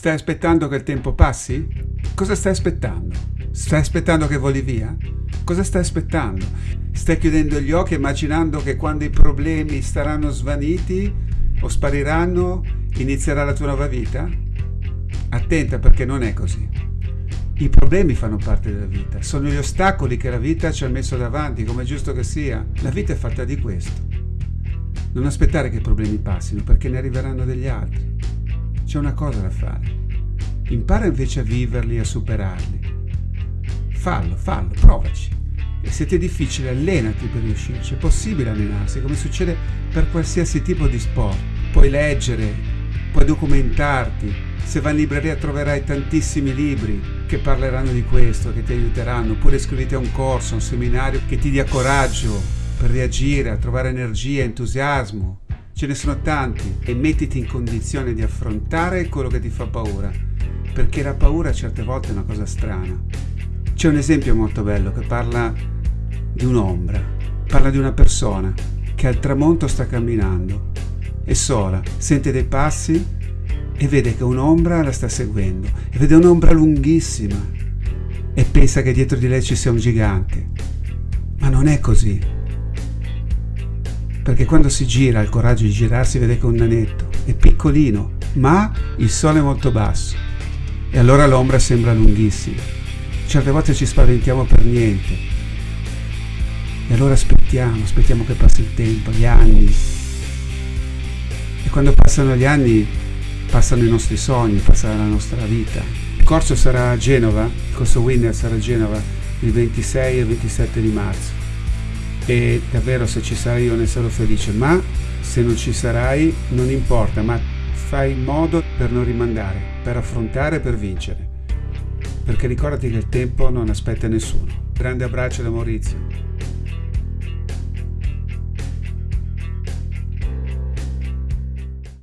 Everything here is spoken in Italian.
Stai aspettando che il tempo passi? Cosa stai aspettando? Stai aspettando che voli via? Cosa stai aspettando? Stai chiudendo gli occhi immaginando che quando i problemi saranno svaniti o spariranno inizierà la tua nuova vita? Attenta perché non è così. I problemi fanno parte della vita, sono gli ostacoli che la vita ci ha messo davanti, come è giusto che sia. La vita è fatta di questo. Non aspettare che i problemi passino perché ne arriveranno degli altri. C'è una cosa da fare. Impara invece a viverli e a superarli. Fallo, fallo, provaci. E se ti è difficile, allenati per riuscirci. È possibile allenarsi, come succede per qualsiasi tipo di sport. Puoi leggere, puoi documentarti. Se vai in libreria troverai tantissimi libri che parleranno di questo, che ti aiuteranno. Oppure iscriviti a un corso, a un seminario che ti dia coraggio per reagire, a trovare energia, entusiasmo. Ce ne sono tanti e mettiti in condizione di affrontare quello che ti fa paura, perché la paura certe volte è una cosa strana. C'è un esempio molto bello che parla di un'ombra, parla di una persona che al tramonto sta camminando, è sola, sente dei passi e vede che un'ombra la sta seguendo e vede un'ombra lunghissima e pensa che dietro di lei ci sia un gigante. Ma non è così. Perché quando si gira, ha il coraggio di girarsi, vede che è un nanetto, è piccolino, ma il sole è molto basso e allora l'ombra sembra lunghissima certe volte ci spaventiamo per niente. E allora aspettiamo, aspettiamo che passi il tempo, gli anni. E quando passano gli anni, passano i nostri sogni, passa la nostra vita. Il corso sarà a Genova, il corso Winner sarà a Genova il 26 e il 27 di marzo. E davvero se ci sarai io ne sarò felice, ma se non ci sarai non importa, ma fai in modo per non rimandare, per affrontare e per vincere perché ricordati che il tempo non aspetta nessuno. Grande abbraccio da Maurizio.